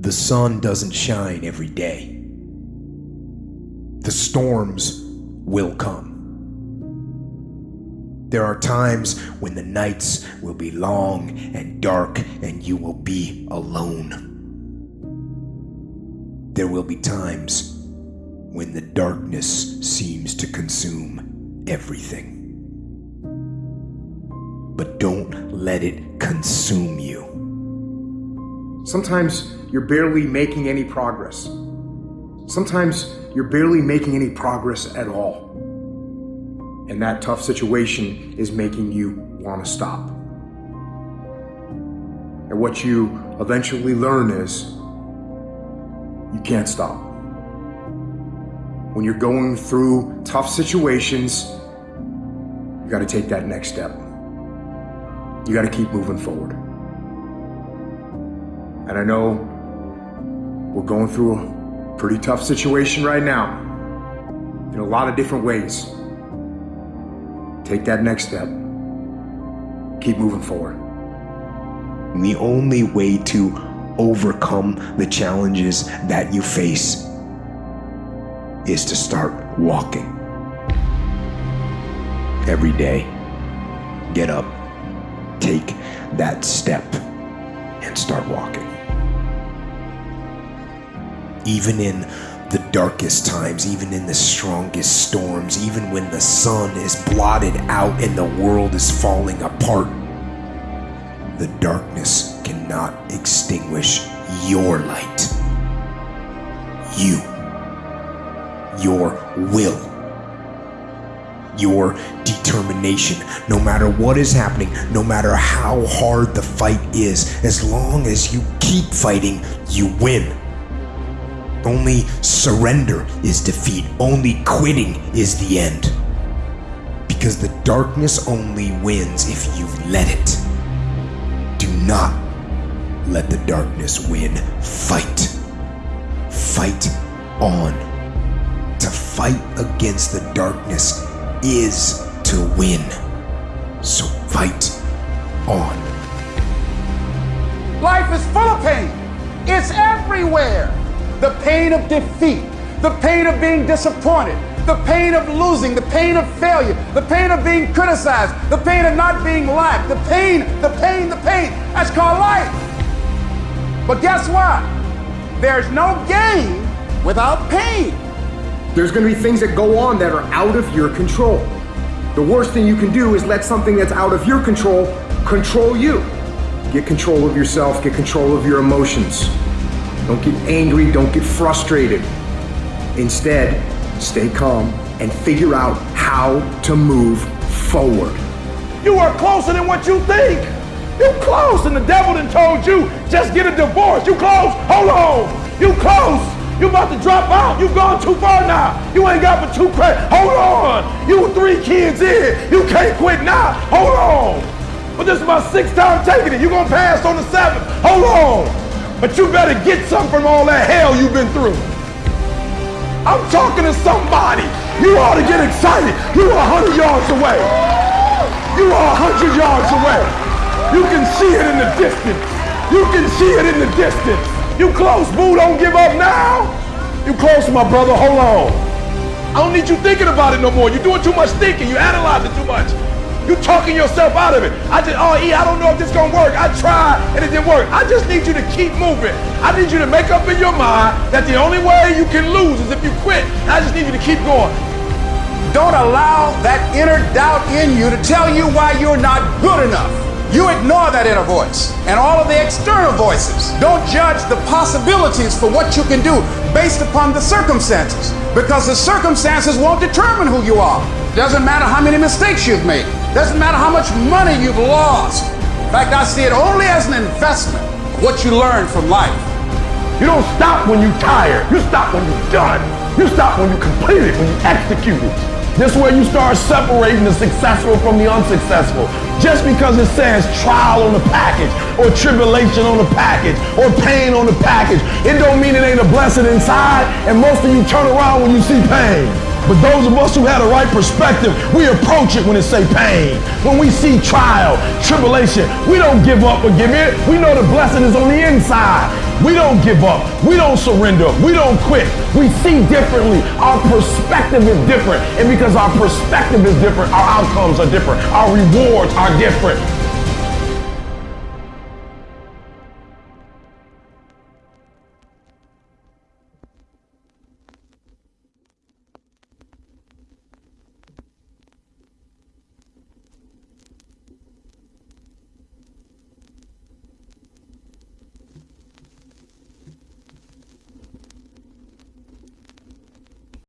The sun doesn't shine every day. The storms will come. There are times when the nights will be long and dark and you will be alone. There will be times when the darkness seems to consume everything. But don't let it consume you. Sometimes you're barely making any progress. Sometimes you're barely making any progress at all. And that tough situation is making you want to stop. And what you eventually learn is you can't stop. When you're going through tough situations, you got to take that next step. You got to keep moving forward. And I know we're going through a pretty tough situation right now in a lot of different ways. Take that next step. Keep moving forward. The only way to overcome the challenges that you face is to start walking. Every day, get up, take that step, and start walking. Even in the darkest times, even in the strongest storms, even when the sun is blotted out and the world is falling apart, the darkness cannot extinguish your light. You. Your will. Your determination. No matter what is happening, no matter how hard the fight is, as long as you keep fighting, you win. Only surrender is defeat. Only quitting is the end. Because the darkness only wins if you let it. Do not let the darkness win. Fight. Fight on. To fight against the darkness is to win. So fight on. Life is full of pain. It's everywhere. The pain of defeat, the pain of being disappointed, the pain of losing, the pain of failure, the pain of being criticized, the pain of not being liked, the pain, the pain, the pain. That's called life. But guess what? There's no gain without pain. There's going to be things that go on that are out of your control. The worst thing you can do is let something that's out of your control control you. Get control of yourself, get control of your emotions. Don't get angry, don't get frustrated. Instead, stay calm and figure out how to move forward. You are closer than what you think. You close, and the devil done told you, just get a divorce. You close, hold on. You close. You about to drop out. You gone too far now. You ain't got but two credits. Hold on. You three kids in. You can't quit now. Hold on. But this is my sixth time taking it. You gonna pass on the seventh. Hold on. But you better get something from all that hell you've been through. I'm talking to somebody. You ought to get excited. You are 100 yards away. You are 100 yards away. You can see it in the distance. You can see it in the distance. You close, boo. Don't give up now. You close, my brother. Hold on. I don't need you thinking about it no more. You're doing too much thinking. You analyzing too much. You talking yourself out of it. I just, oh, E, I don't know if this is gonna work. I tried and it didn't work. I just need you to keep moving. I need you to make up in your mind that the only way you can lose is if you quit. I just need you to keep going. Don't allow that inner doubt in you to tell you why you're not good enough. You ignore that inner voice and all of the external voices. Don't judge the possibilities for what you can do based upon the circumstances because the circumstances won't determine who you are. Doesn't matter how many mistakes you've made. Doesn't matter how much money you've lost. In fact, I see it only as an investment of what you learn from life. You don't stop when you're tired. You stop when you're done. You stop when you complete it, when you execute it. This is where you start separating the successful from the unsuccessful. Just because it says trial on the package, or tribulation on the package, or pain on the package, it don't mean it ain't a blessing inside, and most of you turn around when you see pain. But those of us who had a right perspective, we approach it when it say pain. When we see trial, tribulation, we don't give up or give in. We know the blessing is on the inside. We don't give up. We don't surrender. We don't quit. We see differently. Our perspective is different. And because our perspective is different, our outcomes are different. Our rewards are different.